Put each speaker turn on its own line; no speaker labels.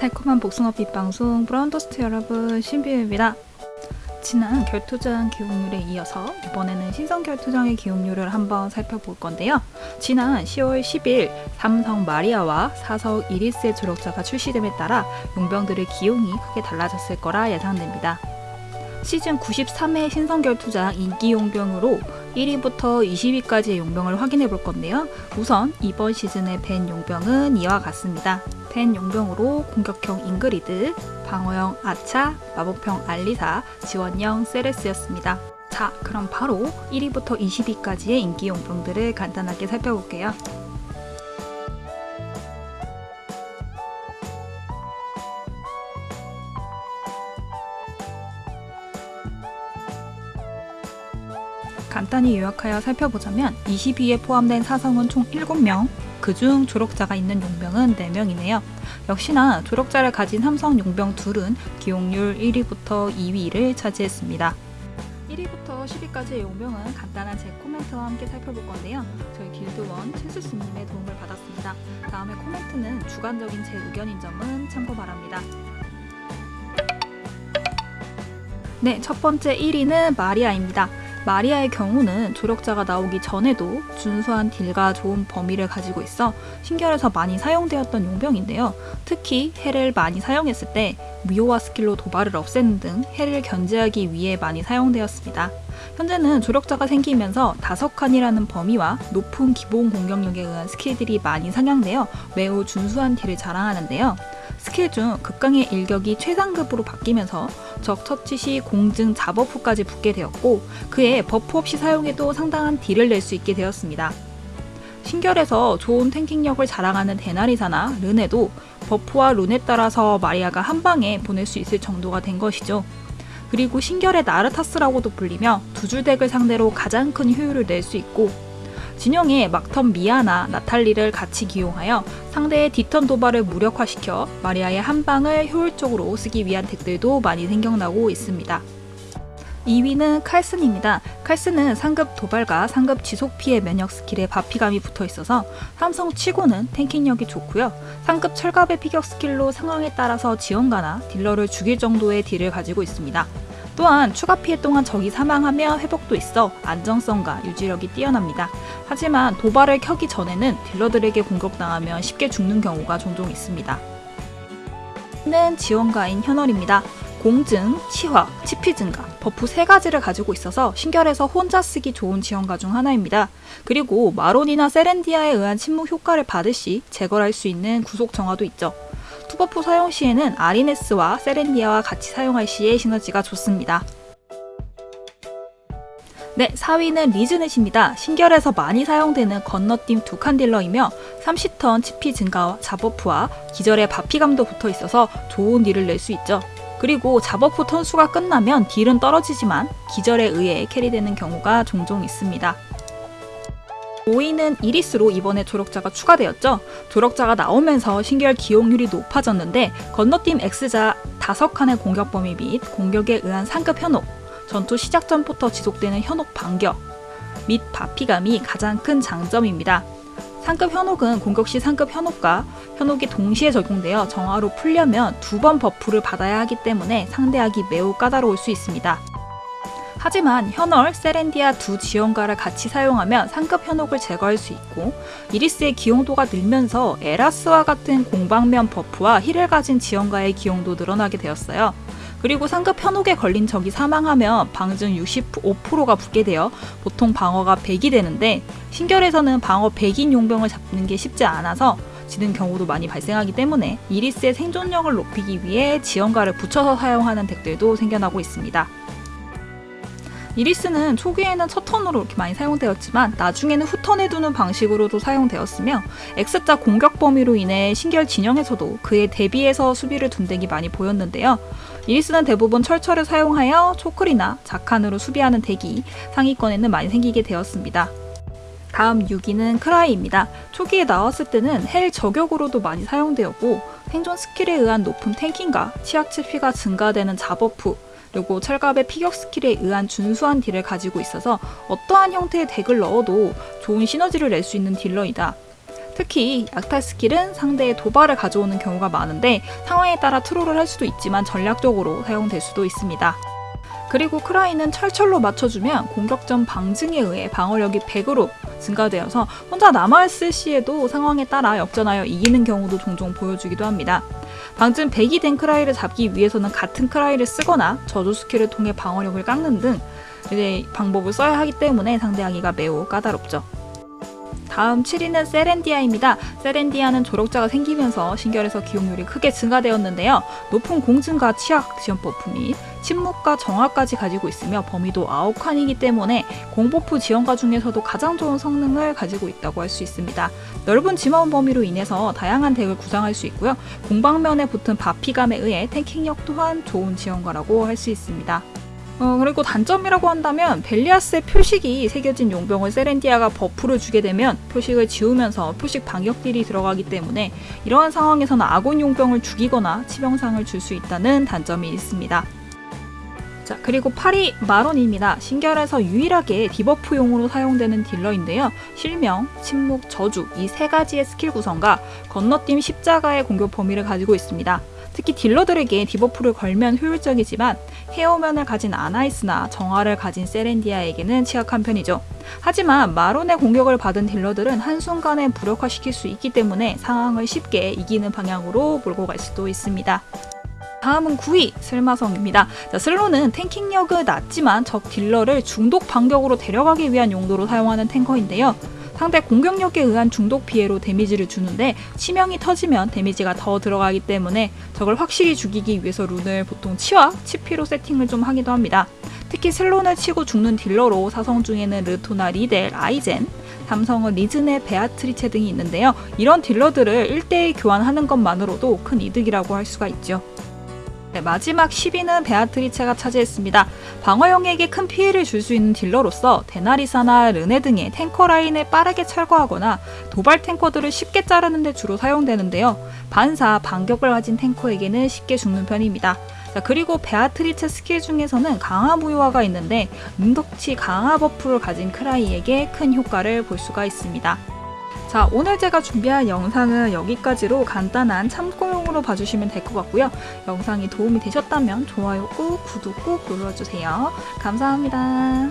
달콤한 복숭아빛 방송 브라운더스트 여러분 신비유입니다. 지난 결투장 기용률에 이어서 이번에는 신성 결투장의 기용률을 한번 살펴볼 건데요. 지난 10월 10일 삼성 마리아와 사성 이리스의 조력자가 출시됨에 따라 용병들의 기용이 크게 달라졌을 거라 예상됩니다. 시즌 93회 신성 결투장 인기 용병으로 1위부터 20위까지의 용병을 확인해 볼 건데요. 우선 이번 시즌의 벤 용병은 이와 같습니다. 벤 용병으로 공격형 잉그리드, 방어형 아차, 마법형 알리사, 지원형 세레스였습니다. 자, 그럼 바로 1위부터 20위까지의 인기 용병들을 간단하게 살펴볼게요. 간단히 요약하여 살펴보자면 22에 포함된 사성은 총 7명, 그중 조력자가 있는 용병은 4명이네요. 역시나 조력자를 가진 삼성 용병 둘은 기용률 1위부터 2위를 차지했습니다. 1위부터 10위까지의 용병은 간단한 제 코멘트와 함께 살펴볼 건데요. 저희 길드원 칠수스님의 도움을 받았습니다. 다음에 코멘트는 주관적인 제 의견인 점은 참고 바랍니다. 네, 첫 번째 1위는 마리아입니다. 마리아의 경우는 조력자가 나오기 전에도 준수한 딜과 좋은 범위를 가지고 있어 신결에서 많이 사용되었던 용병인데요. 특히 헬을 많이 사용했을 때 미호와 스킬로 도발을 없애는 등 헬을 견제하기 위해 많이 사용되었습니다. 현재는 조력자가 생기면서 다섯 칸이라는 범위와 높은 기본 공격력에 의한 스킬들이 많이 상향되어 매우 준수한 딜을 자랑하는데요. 스킬 중 극강의 일격이 최상급으로 바뀌면서 적 처치 시 공증 자버프까지 붙게 되었고 그에 버프 없이 사용해도 상당한 딜을 낼 수 있게 되었습니다. 신결에서 좋은 탱킹력을 자랑하는 데나리사나 르네도 버프와 룬에 따라서 마리아가 한 방에 보낼 수 있을 정도가 된 것이죠. 그리고 신결의 나르타스라고도 불리며 두 줄 덱을 상대로 가장 큰 효율을 낼 수 있고 진영에 막턴 미아나 나탈리를 같이 기용하여 상대의 뒤턴 도발을 무력화시켜 마리아의 한 방을 효율적으로 쓰기 위한 덱들도 많이 생겨나고 있습니다. 2위는 칼슨입니다. 칼슨은 상급 도발과 상급 지속 피해 면역 스킬에 바피감이 붙어 있어서 삼성 치고는 탱킹력이 좋고요. 상급 철갑의 피격 스킬로 상황에 따라서 지원가나 딜러를 죽일 정도의 딜을 가지고 있습니다. 또한 추가 피해 동안 적이 사망하면 회복도 있어 안정성과 유지력이 뛰어납니다. 하지만 도발을 켜기 전에는 딜러들에게 공격당하면 쉽게 죽는 경우가 종종 있습니다. 는 지원가인 현월입니다. 공증, 치확, 치피 증가, 버프 세 가지를 가지고 있어서 신결에서 혼자 쓰기 좋은 지원가 중 하나입니다. 그리고 마론이나 세렌디아에 의한 침묵 효과를 받을 시 제거할 수 있는 구속 정화도 있죠. 투버프 사용 시에는 아리네스와 세렌디아와 같이 사용할 시에 시너지가 좋습니다. 네, 4위는 리즈넷입니다. 신결에서 많이 사용되는 건너팀 두칸 딜러이며 30턴 치피 증가와 자버프와 기절의 바피감도 붙어 있어서 좋은 딜을 낼 수 있죠. 그리고 자버프 턴수가 끝나면 딜은 떨어지지만 기절에 의해 캐리되는 경우가 종종 있습니다. 5위는 이리스로 이번에 조력자가 추가되었죠. 조력자가 나오면서 신결 기용률이 높아졌는데 건너팀 X자 5칸의 공격 범위 및 공격에 의한 상급 현혹, 전투 시작 전부터 지속되는 현혹 반격 및 바피감이 가장 큰 장점입니다. 상급 현혹은 공격 시 상급 현혹과 현혹이 동시에 적용되어 정화로 풀려면 두 번 버프를 받아야 하기 때문에 상대하기 매우 까다로울 수 있습니다. 하지만 현월, 세렌디아 두 지원가를 같이 사용하면 상급 현혹을 제거할 수 있고 이리스의 기용도가 늘면서 에라스와 같은 공방면 버프와 힐을 가진 지원가의 기용도 늘어나게 되었어요. 그리고 상급 현혹에 걸린 적이 사망하면 방증 65%가 붙게 되어 보통 방어가 100이 되는데 신결에서는 방어 100인 용병을 잡는 게 쉽지 않아서 지는 경우도 많이 발생하기 때문에 이리스의 생존력을 높이기 위해 지원가를 붙여서 사용하는 덱들도 생겨나고 있습니다. 이리스는 초기에는 첫 턴으로 이렇게 많이 사용되었지만 나중에는 후턴에 두는 방식으로도 사용되었으며 X자 공격 범위로 인해 신결 진영에서도 그에 대비해서 수비를 둔 덱이 많이 보였는데요. 이리스는 대부분 철철을 사용하여 초클이나 자칸으로 수비하는 덱이 상위권에는 많이 생기게 되었습니다. 다음 6위는 크라이입니다. 초기에 나왔을 때는 헬 저격으로도 많이 사용되었고 생존 스킬에 의한 높은 탱킹과 치확 치피가 증가되는 자버프, 그리고 철갑의 피격 스킬에 의한 준수한 딜을 가지고 있어서 어떠한 형태의 덱을 넣어도 좋은 시너지를 낼 수 있는 딜러이다. 특히 약탈 스킬은 상대의 도발을 가져오는 경우가 많은데 상황에 따라 트롤을 할 수도 있지만 전략적으로 사용될 수도 있습니다. 그리고 크라이는 철철로 맞춰주면 공격 전 방증에 의해 방어력이 100으로 증가되어서 혼자 남아있을 시에도 상황에 따라 역전하여 이기는 경우도 종종 보여주기도 합니다. 방증 100이 된 크라이를 잡기 위해서는 같은 크라이를 쓰거나 저주 스킬을 통해 방어력을 깎는 등 이제 방법을 써야 하기 때문에 상대하기가 매우 까다롭죠. 다음 7위는 세렌디아입니다. 세렌디아는 조력자가 생기면서 신결에서 기용률이 크게 증가되었는데요. 높은 공증과 치확 지원 버프 및 침묵과 정화까지 가지고 있으며 범위도 9칸이기 때문에 공버프 지원가 중에서도 가장 좋은 성능을 가지고 있다고 할 수 있습니다. 넓은 지원 범위로 인해서 다양한 덱을 구상할 수 있고요. 공방면에 붙은 바피감에 의해 탱킹력 또한 좋은 지원가라고 할 수 있습니다. 어, 그리고 단점이라고 한다면 벨리아스의 표식이 새겨진 용병을 세렌디아가 버프를 주게 되면 표식을 지우면서 표식 반격 딜이 들어가기 때문에 이러한 상황에서는 아군 용병을 죽이거나 치명상을 줄 수 있다는 단점이 있습니다. 자, 그리고 8위 마론입니다. 신결에서 유일하게 디버프용으로 사용되는 딜러인데요. 실명, 침묵, 저주 이 세 가지의 스킬 구성과 건너뛰임 십자가의 공격 범위를 가지고 있습니다. 특히 딜러들에게 디버프를 걸면 효율적이지만 해효면을 가진 아나이스나 정화를 가진 세렌디아에게는 취약한 편이죠. 하지만 마론의 공격을 받은 딜러들은 한순간에 무력화시킬 수 있기 때문에 상황을 쉽게 이기는 방향으로 몰고 갈 수도 있습니다. 다음은 9위 슬마성입니다. 자, 슬론은 탱킹력은 낮지만 적 딜러를 중독 반격으로 데려가기 위한 용도로 사용하는 탱커인데요. 상대 공격력에 의한 중독 피해로 데미지를 주는데 치명이 터지면 데미지가 더 들어가기 때문에 적을 확실히 죽이기 위해서 룬을 보통 치확과 치피로 세팅을 좀 하기도 합니다. 특히 슬론을 치고 죽는 딜러로 사성 중에는 르토나 리델, 아이젠, 삼성은 리즈네, 베아트리체 등이 있는데요. 이런 딜러들을 1대1 교환하는 것만으로도 큰 이득이라고 할 수가 있죠. 네, 마지막 10위는 베아트리체가 차지했습니다. 방어형에게 큰 피해를 줄 수 있는 딜러로서 데나리사나 르네 등의 탱커 라인을 빠르게 철거하거나 도발 탱커들을 쉽게 자르는 데 주로 사용되는데요. 반사, 반격을 가진 탱커에게는 쉽게 죽는 편입니다. 자, 그리고 베아트리체 스킬 중에서는 강화 무효화가 있는데 능력치 강화 버프를 가진 크라이에게 큰 효과를 볼 수가 있습니다. 자, 오늘 제가 준비한 영상은 여기까지로 간단한 참고용으로 봐주시면 될 것 같고요. 영상이 도움이 되셨다면 좋아요 꾹, 구독 꾹 눌러주세요. 감사합니다.